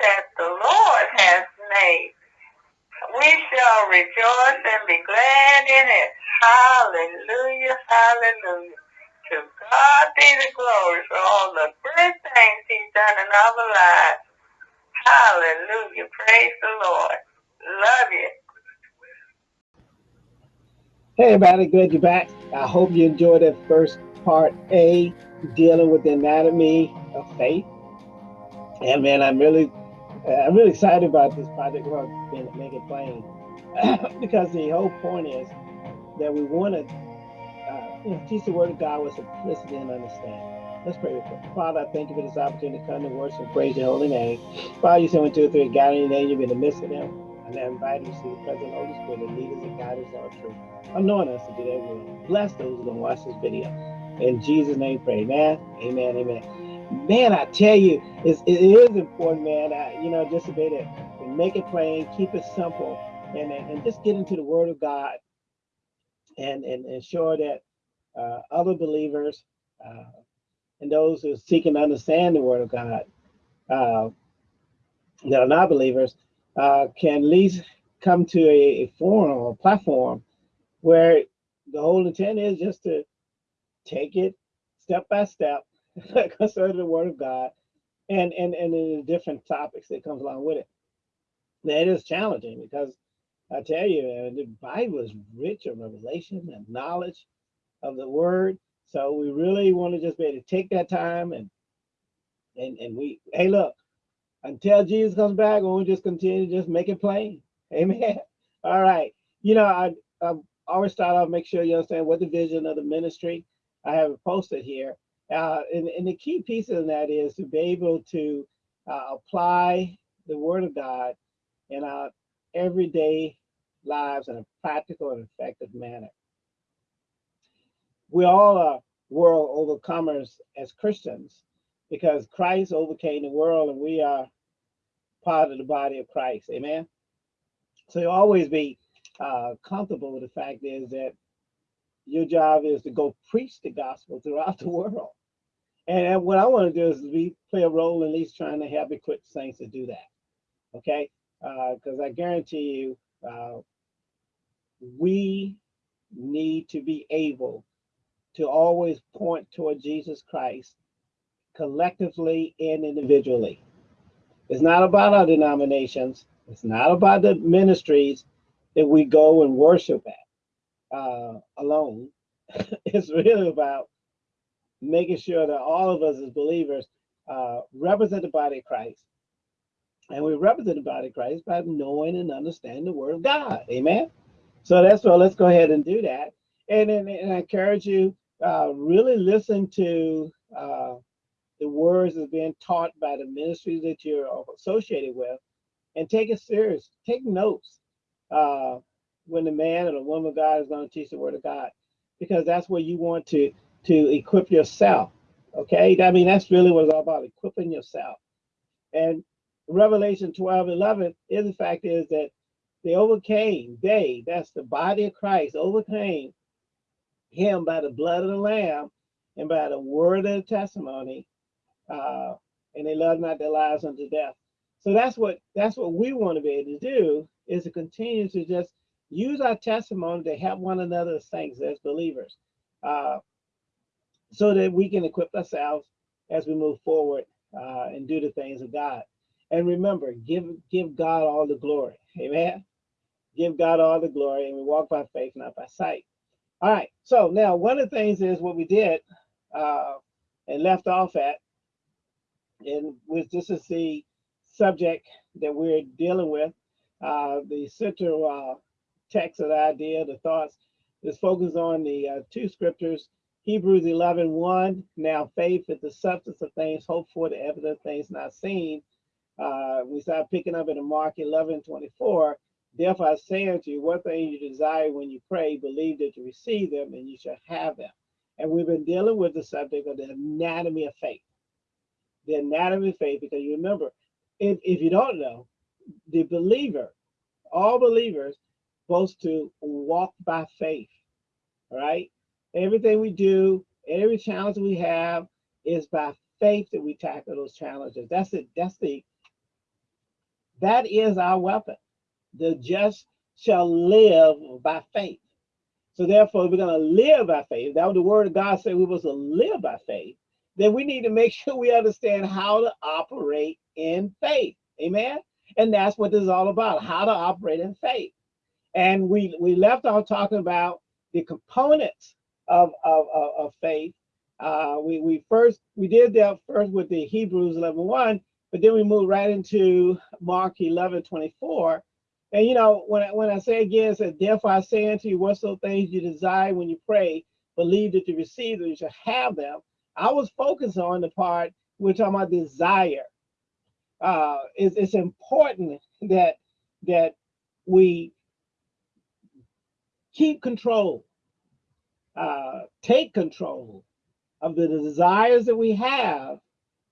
that the Lord has made. We shall rejoice and be glad in it. Hallelujah, hallelujah. To God be the glory for all the good things he's done in our lives. Hallelujah. Praise the Lord. Love you. Hey everybody, glad you're back. I hope you enjoyed that first part A, dealing with the anatomy of faith. And man, I'm really, I'm really excited about this project. We're going to make it plain because the whole point is that we want to uh, you know, teach the word of God with simplicity and understanding. Let's pray quick. Father, I thank you for this opportunity to come to worship and praise your holy name. Father, you said when two or three gather in your name, you'll be in the midst of them. And I invite you to see the present Holy Spirit and lead us and guide us all truth. Anoint us to do that will. Bless those who are going to watch this video. In Jesus' name, pray. Amen. Amen. Amen. Man, I tell you, it's, it is important, man. I, you know, just to able to make it plain, keep it simple, and, and just get into the Word of God and, and ensure that uh, other believers uh, and those who are seeking to understand the Word of God uh, that are not believers uh, can at least come to a, a forum or platform where the whole intent is just to take it step by step concerning the word of God and and and the different topics that comes along with it. That is challenging because I tell you, uh, the Bible is rich of revelation and knowledge of the word. So we really want to just be able to take that time and and and we hey look until Jesus comes back, we'll just continue to just make it plain. Amen. All right. You know, I, I always start off make sure you understand what the vision of the ministry. I have it posted here. Uh, and, and the key piece of that is to be able to uh, apply the word of God in our everyday lives in a practical and effective manner. We all are world overcomers as Christians because Christ overcame the world and we are part of the body of Christ. Amen. So you always be uh, comfortable with the fact is that your job is to go preach the gospel throughout the world. And what I want to do is we play a role in at least trying to help equip saints to do that. Okay. Because uh, I guarantee you, uh, we need to be able to always point toward Jesus Christ collectively and individually. It's not about our denominations. It's not about the ministries that we go and worship at uh, alone. it's really about making sure that all of us as believers uh, represent the body of Christ. And we represent the body of Christ by knowing and understanding the word of God. Amen. So that's what let's go ahead and do that. And, and, and I encourage you, uh, really listen to uh, the words that's being taught by the ministries that you're associated with and take it serious. Take notes uh, when the man or the woman of God is going to teach the word of God, because that's where you want to to equip yourself. Okay, I mean that's really what it's all about, equipping yourself. And Revelation 12, 11 is the fact is that they overcame, they, that's the body of Christ, overcame him by the blood of the Lamb and by the word of the testimony, uh, and they loved not their lives unto death. So that's what that's what we want to be able to do is to continue to just use our testimony to help one another as saints, as believers, uh, so that we can equip ourselves as we move forward uh, and do the things of God. And remember, give give God all the glory. Amen. Give God all the glory, and we walk by faith, not by sight. All right. So now, one of the things is what we did uh, and left off at and with this is the subject that we're dealing with. Uh, the central uh, text of the idea, the thoughts, is focused on the uh, two scriptures, Hebrews 11, 1, now faith is the substance of things hoped for, the evidence of things not seen. Uh, we start picking up in Mark 11, 24, therefore I say unto you, what things you desire when you pray, believe that you receive them and you shall have them. And we've been dealing with the subject of the anatomy of faith the anatomy of faith, because you remember, if, if you don't know, the believer, all believers, supposed to walk by faith. Right. Everything we do, every challenge we have is by faith that we tackle those challenges. That's it. That's the That is our weapon. The just shall live by faith. So therefore, we're going to live by faith. That was the word of God said we was to live by faith. Then we need to make sure we understand how to operate in faith. Amen. And that's what this is all about, how to operate in faith. And we we left off talking about the components of, of, of, of faith. Uh, we, we first, we did that first with the Hebrews 11, 1, but then we moved right into Mark 11, 24. And you know, when I, when I say again, it therefore I say unto you, whatsoever things you desire when you pray, believe that you receive them, you shall have them. I was focused on the part we're talking about desire. Uh, it's, it's important that that we keep control, uh, take control of the desires that we have,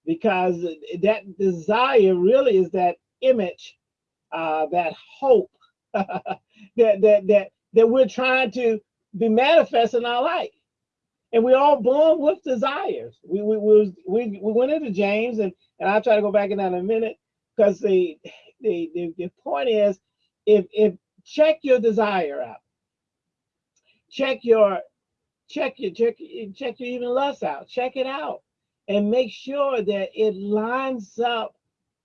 because that desire really is that image, uh, that hope that, that, that, that we're trying to be manifest in our life. And we're all born with desires. We, we, we, we, we went into James, and, and I'll try to go back in that in a minute, because the, the, the, the point is, if, if check your desire out, check your check your check check your even lust out. Check it out and make sure that it lines up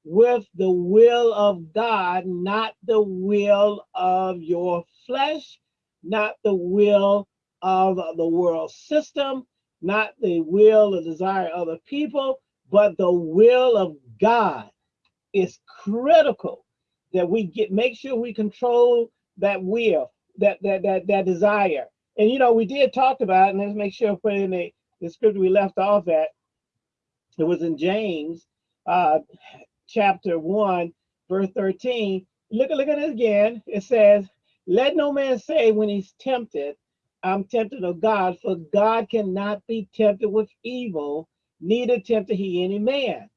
with the will of god not the will of your flesh not the will of the world system not the will or desire of other people but the will of god. Is critical that we get make sure we control that will that that that, that desire and you know, we did talk about, and let's make sure I put in the, the scripture we left off at. It was in James uh, chapter 1, verse 13. Look, look at it again. It says, Let no man say when he's tempted, I'm tempted of God, for God cannot be tempted with evil, neither tempted he any man.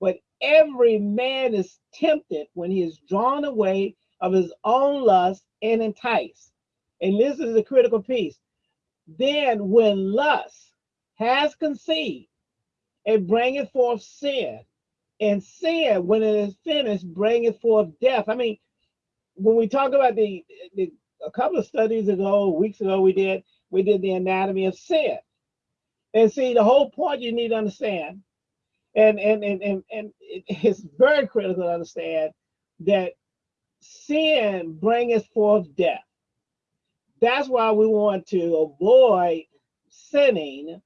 But every man is tempted when he is drawn away of his own lust and enticed. And this is the critical piece. Then when lust has conceived, it bringeth forth sin. And sin, when it is finished, bringeth forth death. I mean, when we talk about the, the a couple of studies ago, weeks ago, we did we did the anatomy of sin. And see, the whole point you need to understand, and and and and, and it's very critical to understand that sin bringeth forth death. That's why we want to avoid sinning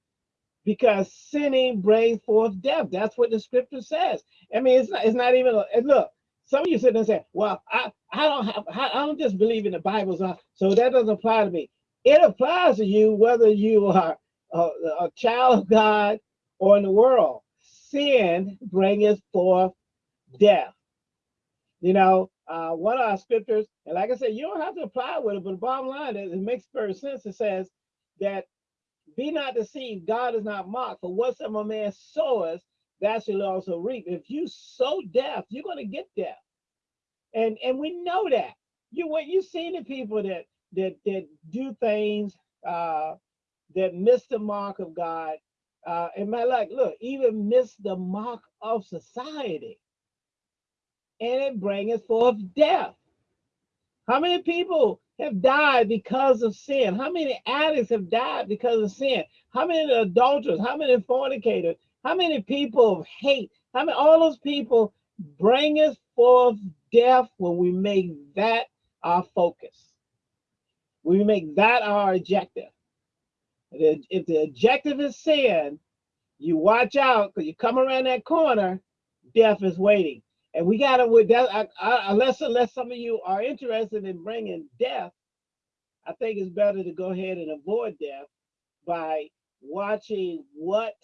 because sinning brings forth death. That's what the scripture says. I mean, it's not, it's not even, and look, some of you sit there and say, well, I, I don't have, I don't just believe in the Bible, so, that doesn't apply to me. It applies to you whether you are a, a child of God or in the world. Sin bringeth forth death. You know, uh, one of our scriptures, and like I said, you don't have to apply with it, but the bottom line is it makes perfect sense. It says that be not deceived, God is not mocked, for whatsoever man soweth, that shall also reap. If you sow death, you're going to get death. And and we know that. You what you seen the people that that that do things uh that miss the mark of God. Uh and my like, look, even miss the mark of society and it bringeth forth death. How many people have died because of sin? How many addicts have died because of sin? How many adulterers? How many fornicators? How many people of hate? How many all those people bringeth forth death when we make that our focus? We make that our objective. If the objective is sin, you watch out because you come around that corner, death is waiting. And we got to, with that, I, unless, unless some of you are interested in bringing death, I think it's better to go ahead and avoid death by watching what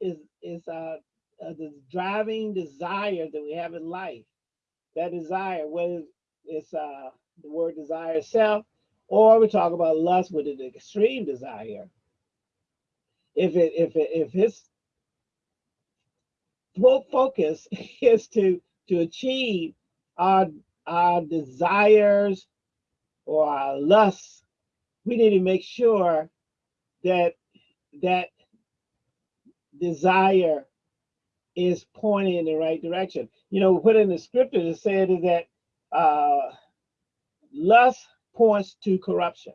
is is uh, uh, the driving desire that we have in life. That desire, whether it's uh, the word desire itself, or we talk about lust with an extreme desire. If it if it if it's focus is to to achieve our our desires or our lusts, we need to make sure that that desire is pointing in the right direction. You know, put in the scripture it said is that uh, lust points to corruption.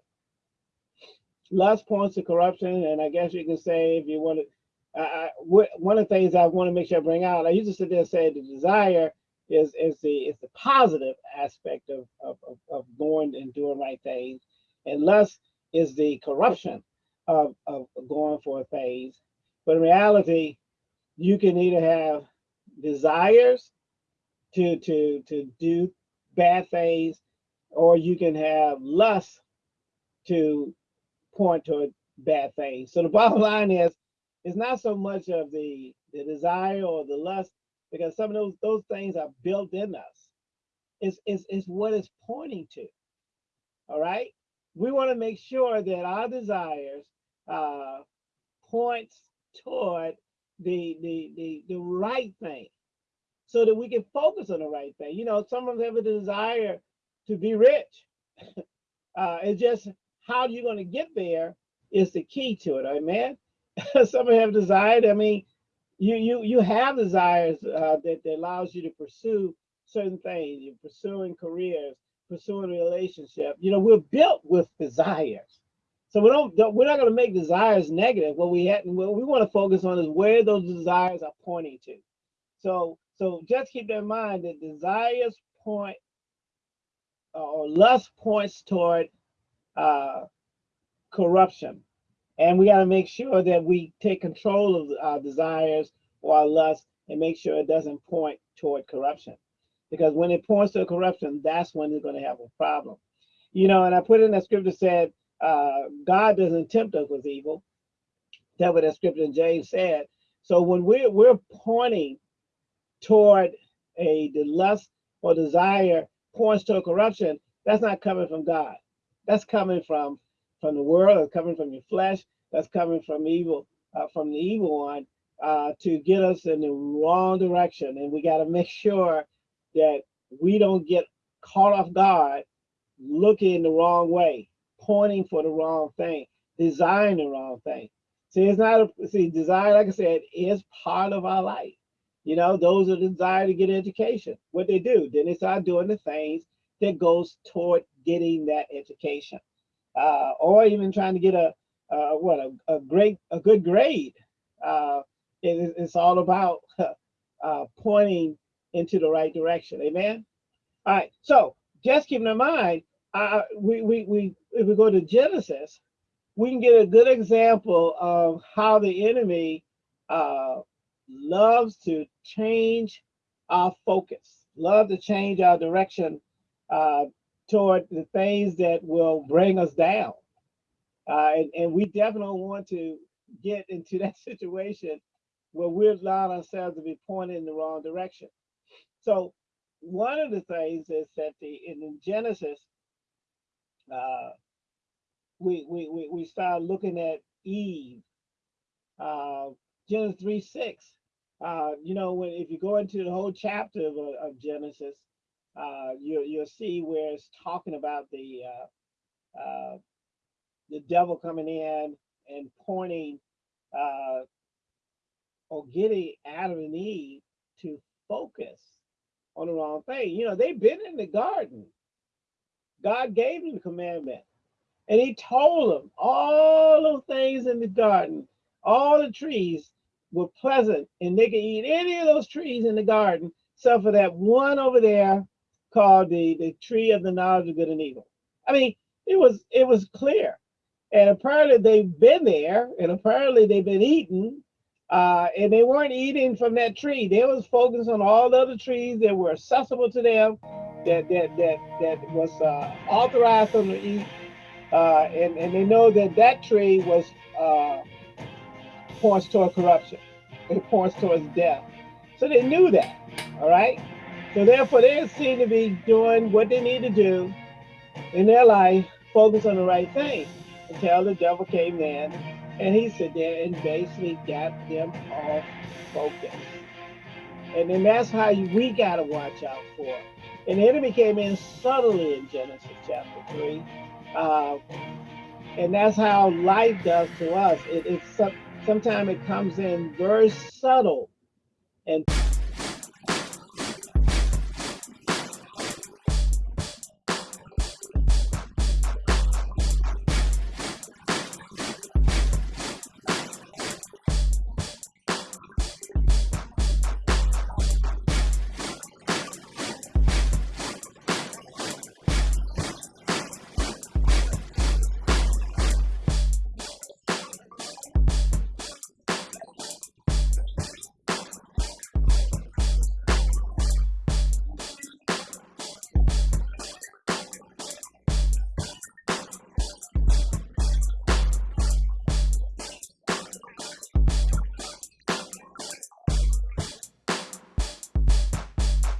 Lust points to corruption, and I guess you can say if you want to. One of the things I want to make sure I bring out, I used to sit there and say the desire is is the is the positive aspect of of, of, of going and doing right things, and lust is the corruption of, of going for things. But in reality, you can either have desires to to to do bad things, or you can have lust to point toward bad things. So the bottom line is, it's not so much of the the desire or the lust, because some of those those things are built in us. It's it's, it's what it's pointing to. All right. We want to make sure that our desires uh, points toward the, the the the right thing so that we can focus on the right thing you know some of us have a desire to be rich uh it's just how you're going to get there is the key to it amen some have desired. i mean you you you have desires uh, that, that allows you to pursue certain things you're pursuing careers pursuing a relationship you know we're built with desires so we don't, don't we're not going to make desires negative. What we had, what we want to focus on is where those desires are pointing to. So so just keep that in mind that desires point uh, or lust points toward uh, corruption, and we got to make sure that we take control of our desires or our lust and make sure it doesn't point toward corruption. Because when it points to corruption, that's when they're going to have a problem. You know, and I put in that scripture said uh, God doesn't tempt us with evil. That's what that scripture in James said. So when we're we're pointing toward a the lust or desire points toward corruption, that's not coming from God. That's coming from from the world. That's coming from your flesh. That's coming from evil, uh, from the evil one, uh, to get us in the wrong direction. And we got to make sure that we don't get caught off guard, looking the wrong way pointing for the wrong thing, desiring the wrong thing. See, it's not a see, desire, like I said, is part of our life. You know, those are the desire to get education. What they do, then they start doing the things that goes toward getting that education. Uh, or even trying to get a uh, what a, a great a good grade. Uh, it, it's all about uh, pointing into the right direction. Amen. All right. So just keeping in mind, uh, we, we, we, if we go to Genesis, we can get a good example of how the enemy uh, loves to change our focus, love to change our direction uh, toward the things that will bring us down. Uh, and, and we definitely want to get into that situation where we're allowing ourselves to be pointed in the wrong direction. So one of the things is that the in Genesis, uh, we, we, we, start looking at Eve, uh, Genesis 3 6. Uh, you know, when if you go into the whole chapter of, of Genesis, uh, you, you'll see where it's talking about the uh, uh, the devil coming in and pointing uh, or getting Adam and Eve to focus on the wrong thing. You know, they've been in the garden. God gave them the commandment. And he told them all those things in the garden, all the trees were pleasant and they could eat any of those trees in the garden, except for that one over there called the, the tree of the knowledge of good and evil. I mean, it was it was clear. And apparently they've been there and apparently they've been eating. Uh, and they weren't eating from that tree. They was focused on all the other trees that were accessible to them that that that that was uh, authorized them to eat, uh, and and they know that that tree was uh, points toward corruption. It points towards death. So they knew that. All right. So therefore, they seem to be doing what they need to do in their life, focus on the right thing. Until the devil came in, and he said there and basically got them off focus. And then that's how you, we got to watch out for. And the enemy came in subtly in Genesis chapter 3. Uh, and that's how life does to us. It, it's some, sometimes it comes in very subtle And